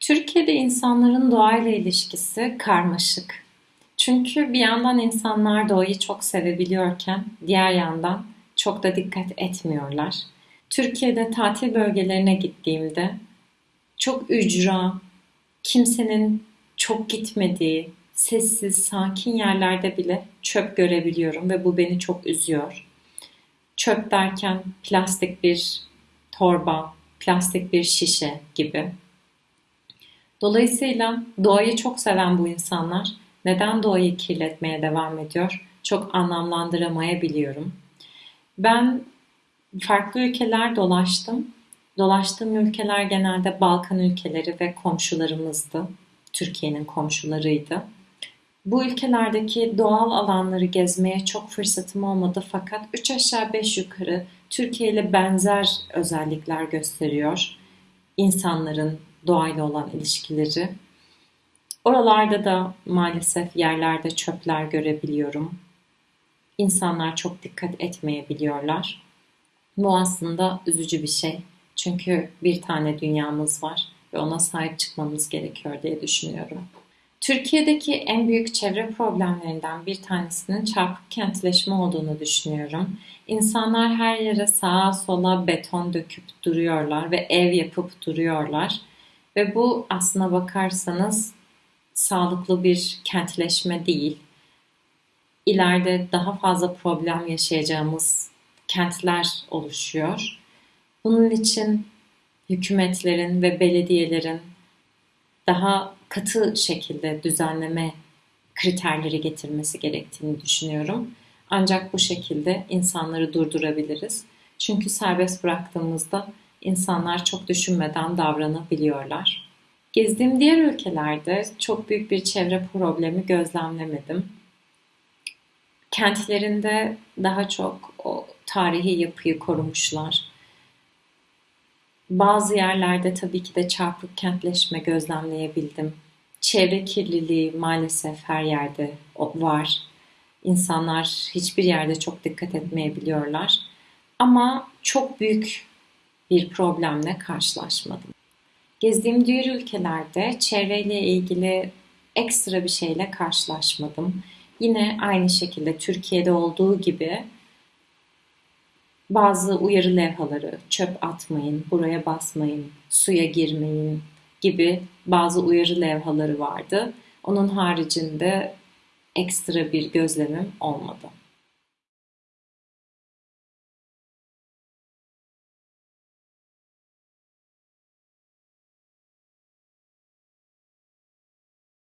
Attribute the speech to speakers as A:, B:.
A: Türkiye'de insanların doğayla ilişkisi karmaşık. Çünkü bir yandan insanlar doğayı çok sevebiliyorken diğer yandan çok da dikkat etmiyorlar. Türkiye'de tatil bölgelerine gittiğimde çok ücra, kimsenin çok gitmediği, sessiz, sakin yerlerde bile çöp görebiliyorum ve bu beni çok üzüyor. Çöp derken plastik bir torba, plastik bir şişe gibi. Dolayısıyla doğayı çok seven bu insanlar neden doğayı kirletmeye devam ediyor? Çok anlamlandıramayabiliyorum. Ben farklı ülkeler dolaştım. Dolaştığım ülkeler genelde Balkan ülkeleri ve komşularımızdı. Türkiye'nin komşularıydı. Bu ülkelerdeki doğal alanları gezmeye çok fırsatım olmadı fakat 3 aşağı 5 yukarı Türkiye ile benzer özellikler gösteriyor. İnsanların doğayla olan ilişkileri. Oralarda da maalesef yerlerde çöpler görebiliyorum. İnsanlar çok dikkat etmeyebiliyorlar. Bu aslında üzücü bir şey. Çünkü bir tane dünyamız var ve ona sahip çıkmamız gerekiyor diye düşünüyorum. Türkiye'deki en büyük çevre problemlerinden bir tanesinin çarpık kentleşme olduğunu düşünüyorum. İnsanlar her yere sağa sola beton döküp duruyorlar ve ev yapıp duruyorlar. Ve bu aslına bakarsanız sağlıklı bir kentleşme değil. İleride daha fazla problem yaşayacağımız kentler oluşuyor. Bunun için hükümetlerin ve belediyelerin daha katı şekilde düzenleme kriterleri getirmesi gerektiğini düşünüyorum. Ancak bu şekilde insanları durdurabiliriz. Çünkü serbest bıraktığımızda insanlar çok düşünmeden davranabiliyorlar. Gezdiğim diğer ülkelerde çok büyük bir çevre problemi gözlemlemedim. Kentlerinde daha çok o tarihi yapıyı korumuşlar. Bazı yerlerde tabii ki de çarpık kentleşme gözlemleyebildim. Çevre kirliliği maalesef her yerde var. İnsanlar hiçbir yerde çok dikkat etmeyebiliyorlar. Ama çok büyük bir problemle karşılaşmadım. Gezdiğim diğer ülkelerde çevreyle ilgili ekstra bir şeyle karşılaşmadım. Yine aynı şekilde Türkiye'de olduğu gibi bazı uyarı levhaları, çöp atmayın, buraya basmayın, suya girmeyin gibi bazı uyarı levhaları vardı. Onun haricinde ekstra bir gözlemim olmadı.